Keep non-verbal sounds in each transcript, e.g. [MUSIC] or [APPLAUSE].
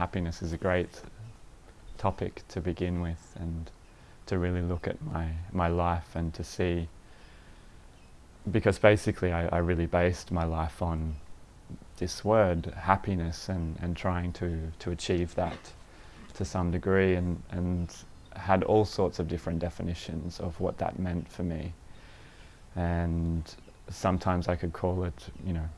happiness is a great topic to begin with and to really look at my, my life and to see because basically I, I really based my life on this word, happiness, and, and trying to, to achieve that to some degree and, and had all sorts of different definitions of what that meant for me. And sometimes I could call it, you know,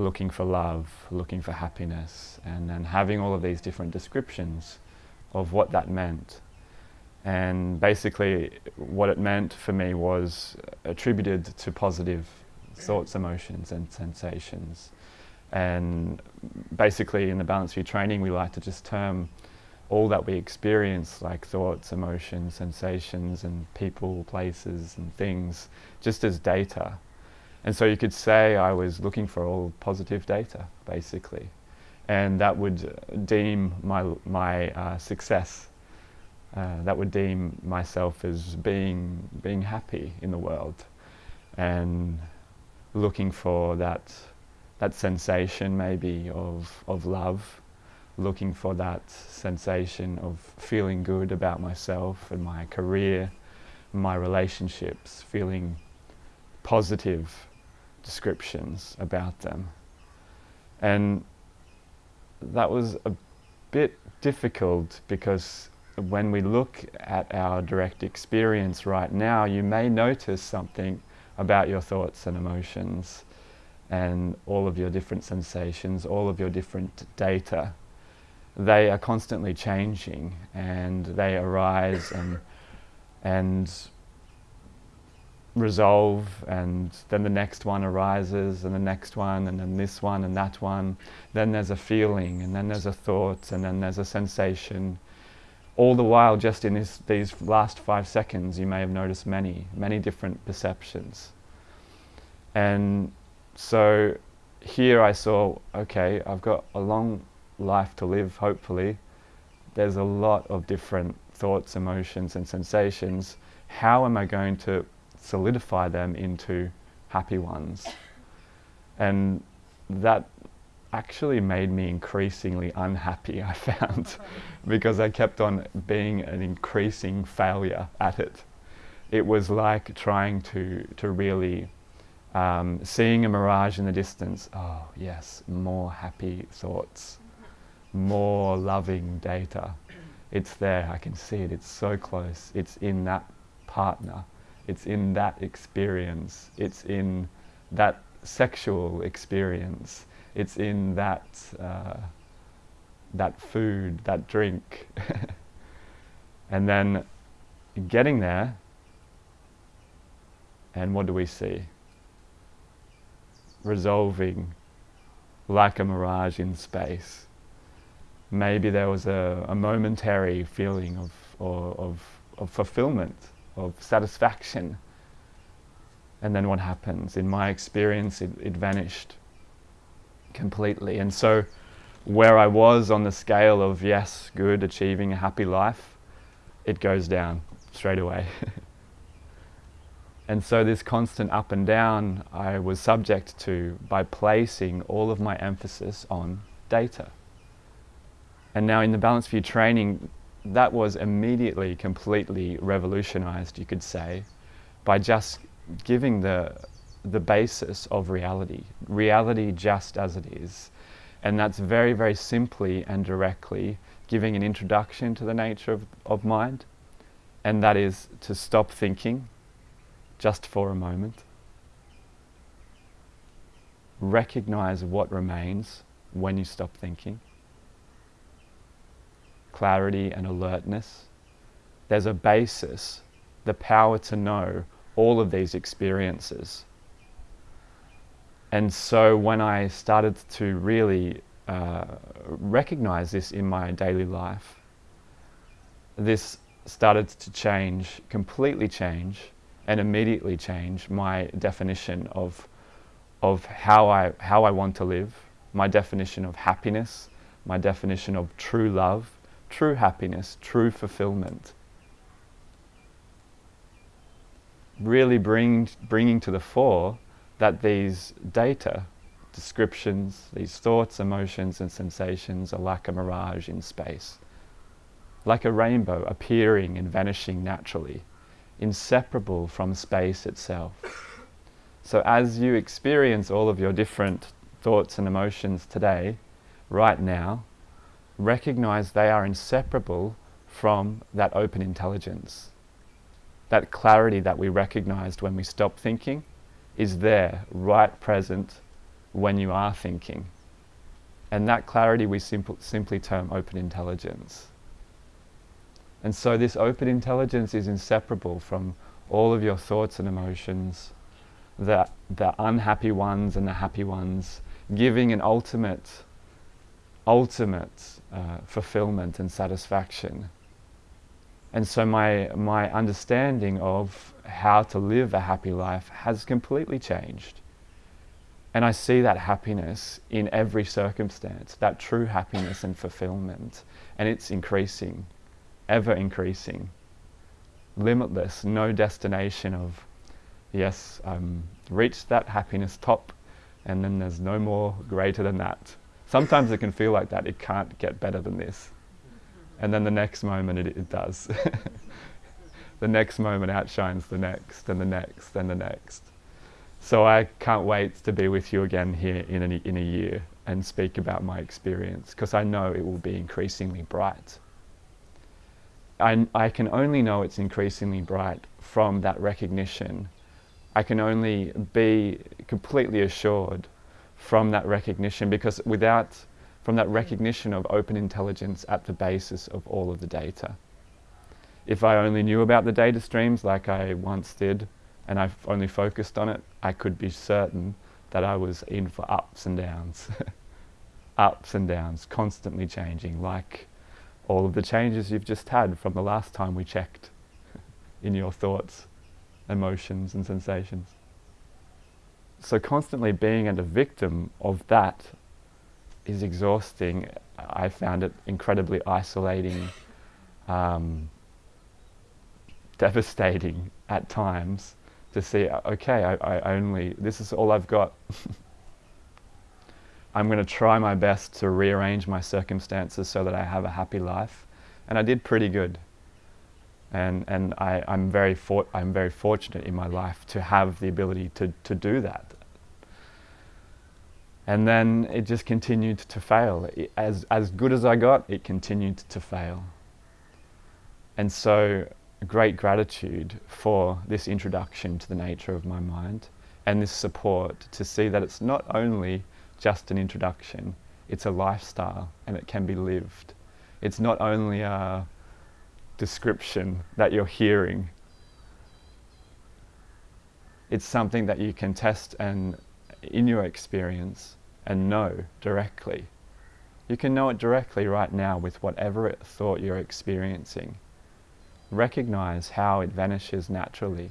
looking for love, looking for happiness, and then having all of these different descriptions of what that meant. And basically what it meant for me was attributed to positive thoughts, emotions and sensations. And basically in the Balanced View training we like to just term all that we experience like thoughts, emotions, sensations and people, places and things just as data. And so you could say I was looking for all positive data basically. And that would deem my, my uh, success uh, that would deem myself as being being happy in the world and looking for that that sensation maybe of of love looking for that sensation of feeling good about myself and my career my relationships feeling positive descriptions about them and that was a bit difficult because when we look at our direct experience right now, you may notice something about your thoughts and emotions and all of your different sensations, all of your different data. They are constantly changing and they arise and, and resolve and then the next one arises and the next one and then this one and that one. Then there's a feeling and then there's a thought and then there's a sensation all the while just in this, these last five seconds you may have noticed many, many different perceptions. And so here I saw, okay, I've got a long life to live, hopefully. There's a lot of different thoughts, emotions and sensations. How am I going to solidify them into happy ones? And that actually made me increasingly unhappy, I found, [LAUGHS] because I kept on being an increasing failure at it. It was like trying to, to really, um, seeing a mirage in the distance, oh yes, more happy thoughts, more loving data. It's there, I can see it, it's so close, it's in that partner, it's in that experience, it's in that sexual experience, it's in that uh, that food, that drink. [LAUGHS] and then getting there, and what do we see? Resolving like a mirage in space. Maybe there was a, a momentary feeling of, or, of, of fulfillment, of satisfaction. And then what happens? In my experience, it, it vanished completely. And so where I was on the scale of yes, good, achieving a happy life, it goes down straight away. [LAUGHS] and so this constant up and down I was subject to by placing all of my emphasis on data. And now in the Balanced View training, that was immediately completely revolutionized, you could say, by just giving the the basis of reality, reality just as it is. And that's very, very simply and directly giving an introduction to the nature of, of mind, and that is to stop thinking just for a moment. Recognize what remains when you stop thinking. Clarity and alertness. There's a basis, the power to know all of these experiences and so when I started to really uh, recognize this in my daily life, this started to change, completely change, and immediately change my definition of, of how, I, how I want to live, my definition of happiness, my definition of true love, true happiness, true fulfillment. Really bring, bringing to the fore that these data descriptions, these thoughts, emotions, and sensations are like a mirage in space, like a rainbow appearing and vanishing naturally, inseparable from space itself. So, as you experience all of your different thoughts and emotions today, right now, recognize they are inseparable from that open intelligence. That clarity that we recognized when we stop thinking is there, right present when you are thinking. And that clarity we simple, simply term open intelligence. And so this open intelligence is inseparable from all of your thoughts and emotions, the, the unhappy ones and the happy ones, giving an ultimate, ultimate uh, fulfillment and satisfaction. And so my, my understanding of how to live a happy life has completely changed. And I see that happiness in every circumstance, that true happiness and fulfillment. And it's increasing, ever increasing, limitless, no destination of, yes, um, reached that happiness top, and then there's no more greater than that. Sometimes it can feel like that, it can't get better than this. And then the next moment it, it does. [LAUGHS] the next moment outshines the next, and the next, and the next. So I can't wait to be with you again here in a, in a year and speak about my experience because I know it will be increasingly bright. I, I can only know it's increasingly bright from that recognition. I can only be completely assured from that recognition because without, from that mm. recognition of open intelligence at the basis of all of the data. If I only knew about the data streams like I once did, and I've only focused on it, I could be certain that I was in for ups and downs. [LAUGHS] ups and downs, constantly changing, like all of the changes you've just had from the last time we checked [LAUGHS] in your thoughts, emotions, and sensations. So, constantly being a victim of that is exhausting. I found it incredibly isolating, um, devastating at times to see, okay, I, I only, this is all I've got. [LAUGHS] I'm going to try my best to rearrange my circumstances so that I have a happy life. And I did pretty good. And, and I, I'm, very I'm very fortunate in my life to have the ability to, to do that. And then it just continued to fail. It, as, as good as I got, it continued to fail. And so great gratitude for this introduction to the nature of my mind and this support to see that it's not only just an introduction, it's a lifestyle and it can be lived. It's not only a description that you're hearing, it's something that you can test and in your experience and know directly. You can know it directly right now with whatever thought you're experiencing recognize how it vanishes naturally,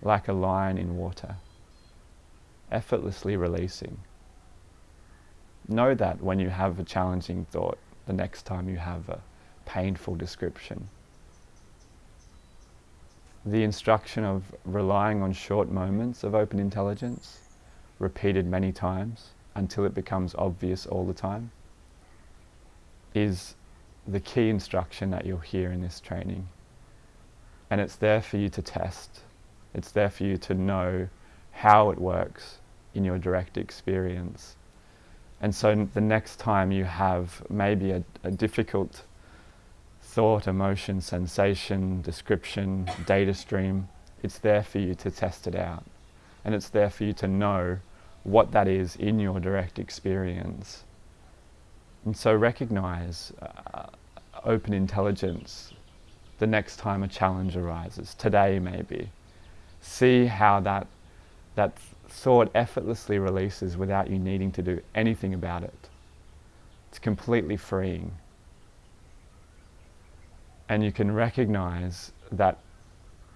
like a line in water, effortlessly releasing. Know that when you have a challenging thought, the next time you have a painful description. The instruction of relying on short moments of open intelligence, repeated many times until it becomes obvious all the time, is the key instruction that you'll hear in this training. And it's there for you to test. It's there for you to know how it works in your direct experience. And so the next time you have maybe a, a difficult thought, emotion, sensation, description, data stream, it's there for you to test it out. And it's there for you to know what that is in your direct experience. And so recognize uh, open intelligence the next time a challenge arises, today maybe. See how that, that thought effortlessly releases without you needing to do anything about it. It's completely freeing. And you can recognize that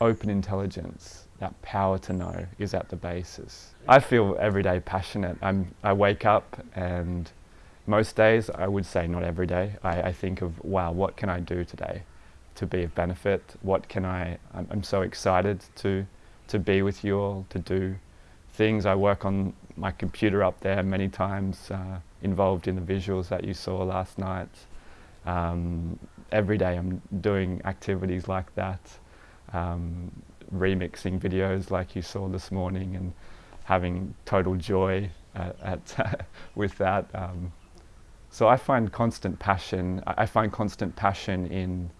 open intelligence, that power to know, is at the basis. I feel every day passionate. I'm, I wake up and most days, I would say not every day, I, I, think of, wow, what can I do today to be of benefit? What can I, I'm, I'm, so excited to, to be with you all, to do things. I work on my computer up there many times, uh, involved in the visuals that you saw last night. Um, every day I'm doing activities like that, um, remixing videos like you saw this morning and having total joy at, at [LAUGHS] with that. Um, so I find constant passion, I find constant passion in,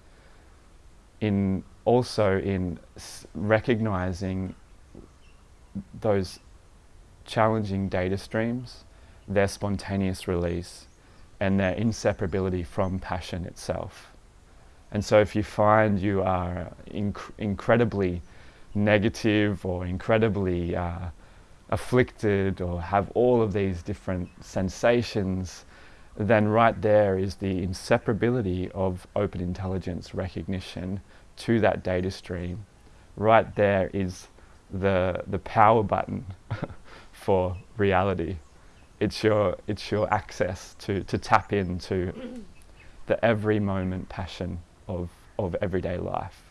in also in recognizing those challenging data streams, their spontaneous release, and their inseparability from passion itself. And so if you find you are inc incredibly negative or incredibly uh, afflicted or have all of these different sensations, then right there is the inseparability of open intelligence recognition to that data stream. Right there is the, the power button [LAUGHS] for reality. It's your, it's your access to, to tap into the every moment passion of, of everyday life.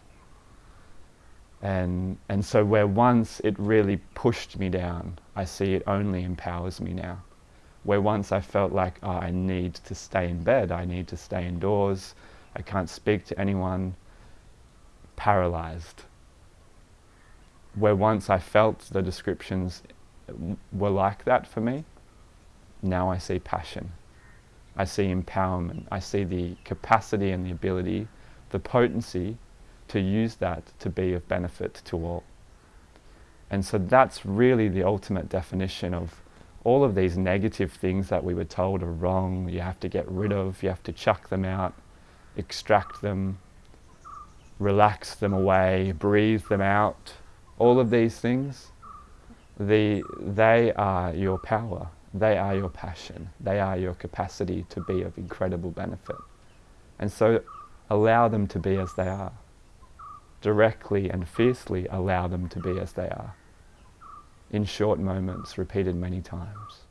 And, and so where once it really pushed me down, I see it only empowers me now. Where once I felt like oh, I need to stay in bed, I need to stay indoors, I can't speak to anyone, paralyzed. Where once I felt the descriptions were like that for me, now I see passion. I see empowerment. I see the capacity and the ability, the potency to use that to be of benefit to all. And so that's really the ultimate definition of all of these negative things that we were told are wrong, you have to get rid of, you have to chuck them out, extract them, relax them away, breathe them out, all of these things, the, they are your power, they are your passion, they are your capacity to be of incredible benefit. And so allow them to be as they are directly and fiercely allow them to be as they are, in short moments, repeated many times.